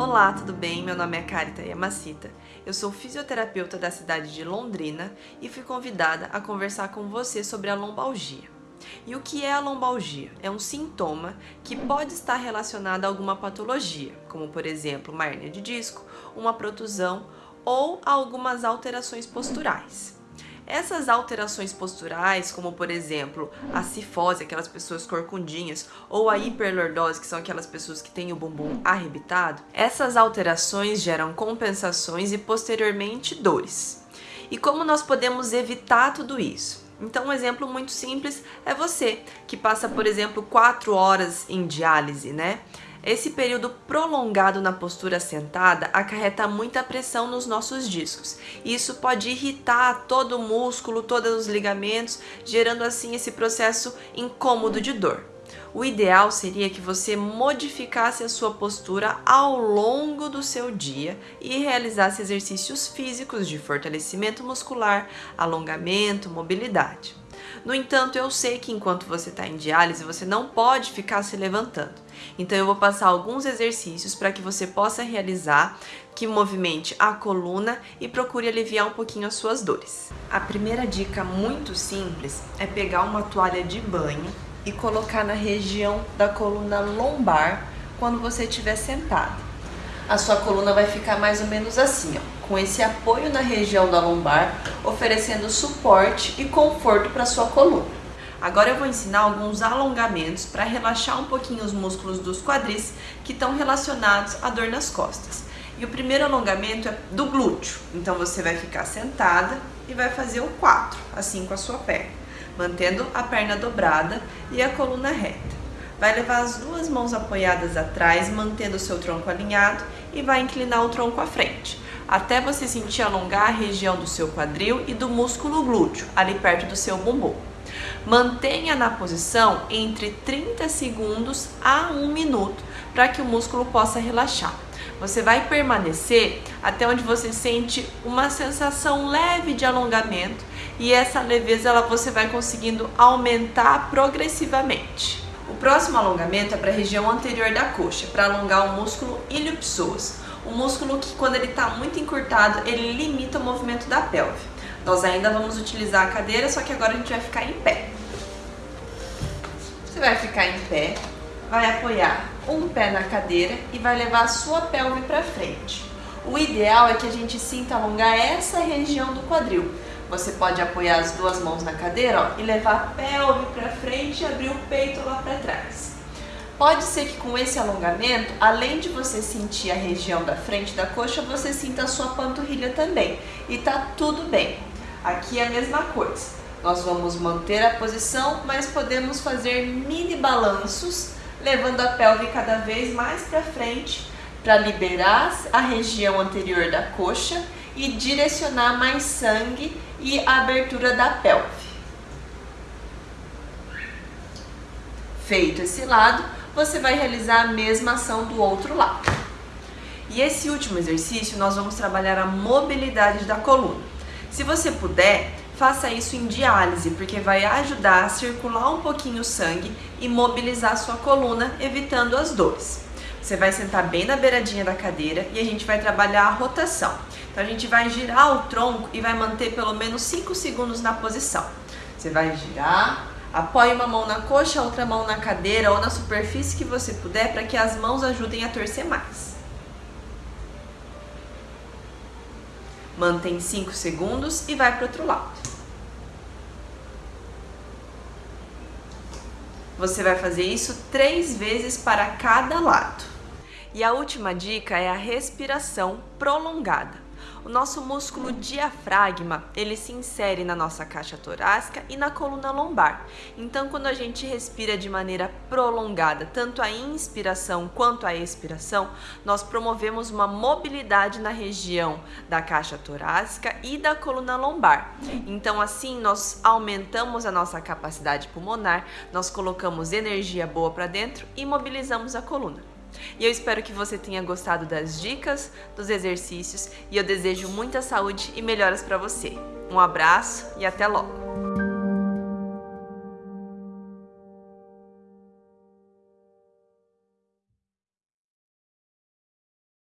Olá, tudo bem? Meu nome é Carita Yamacita. Eu sou fisioterapeuta da cidade de Londrina e fui convidada a conversar com você sobre a lombalgia. E o que é a lombalgia? É um sintoma que pode estar relacionado a alguma patologia, como por exemplo uma hernia de disco, uma protusão ou algumas alterações posturais. Essas alterações posturais, como por exemplo a cifose, aquelas pessoas corcundinhas, ou a hiperlordose, que são aquelas pessoas que têm o bumbum arrebitado, essas alterações geram compensações e posteriormente dores. E como nós podemos evitar tudo isso? Então um exemplo muito simples é você que passa, por exemplo, 4 horas em diálise, né? Esse período prolongado na postura sentada acarreta muita pressão nos nossos discos. Isso pode irritar todo o músculo, todos os ligamentos, gerando assim esse processo incômodo de dor. O ideal seria que você modificasse a sua postura ao longo do seu dia e realizasse exercícios físicos de fortalecimento muscular, alongamento, mobilidade. No entanto, eu sei que enquanto você está em diálise, você não pode ficar se levantando. Então eu vou passar alguns exercícios para que você possa realizar, que movimente a coluna e procure aliviar um pouquinho as suas dores. A primeira dica muito simples é pegar uma toalha de banho e colocar na região da coluna lombar quando você estiver sentado a sua coluna vai ficar mais ou menos assim, ó, com esse apoio na região da lombar, oferecendo suporte e conforto para sua coluna. Agora eu vou ensinar alguns alongamentos para relaxar um pouquinho os músculos dos quadris que estão relacionados à dor nas costas. E o primeiro alongamento é do glúteo. Então você vai ficar sentada e vai fazer o 4, assim com a sua perna, mantendo a perna dobrada e a coluna reta. Vai levar as duas mãos apoiadas atrás, mantendo o seu tronco alinhado e vai inclinar o tronco à frente, até você sentir alongar a região do seu quadril e do músculo glúteo, ali perto do seu bumbum. Mantenha na posição entre 30 segundos a 1 minuto para que o músculo possa relaxar. Você vai permanecer até onde você sente uma sensação leve de alongamento e essa leveza ela você vai conseguindo aumentar progressivamente. O próximo alongamento é para a região anterior da coxa, para alongar o músculo iliopsoas, o músculo que quando ele está muito encurtado, ele limita o movimento da pelve. Nós ainda vamos utilizar a cadeira, só que agora a gente vai ficar em pé. Você vai ficar em pé, vai apoiar um pé na cadeira e vai levar a sua pelve para frente. O ideal é que a gente sinta alongar essa região do quadril, você pode apoiar as duas mãos na cadeira ó, e levar a pelve para frente e abrir o peito lá para trás. Pode ser que com esse alongamento, além de você sentir a região da frente da coxa, você sinta a sua panturrilha também. E tá tudo bem. Aqui é a mesma coisa. Nós vamos manter a posição, mas podemos fazer mini balanços, levando a pelve cada vez mais para frente para liberar a região anterior da coxa e direcionar mais sangue e a abertura da pelve. Feito esse lado, você vai realizar a mesma ação do outro lado. E esse último exercício nós vamos trabalhar a mobilidade da coluna. Se você puder, faça isso em diálise, porque vai ajudar a circular um pouquinho o sangue e mobilizar a sua coluna, evitando as dores. Você vai sentar bem na beiradinha da cadeira e a gente vai trabalhar a rotação. Então a gente vai girar o tronco e vai manter pelo menos 5 segundos na posição. Você vai girar, apoie uma mão na coxa, outra mão na cadeira ou na superfície que você puder para que as mãos ajudem a torcer mais. Mantém 5 segundos e vai para o outro lado. Você vai fazer isso três vezes para cada lado. E a última dica é a respiração prolongada. O nosso músculo diafragma, ele se insere na nossa caixa torácica e na coluna lombar. Então, quando a gente respira de maneira prolongada, tanto a inspiração quanto a expiração, nós promovemos uma mobilidade na região da caixa torácica e da coluna lombar. Então, assim, nós aumentamos a nossa capacidade pulmonar, nós colocamos energia boa para dentro e mobilizamos a coluna. E eu espero que você tenha gostado das dicas, dos exercícios e eu desejo muita saúde e melhoras para você. Um abraço e até logo!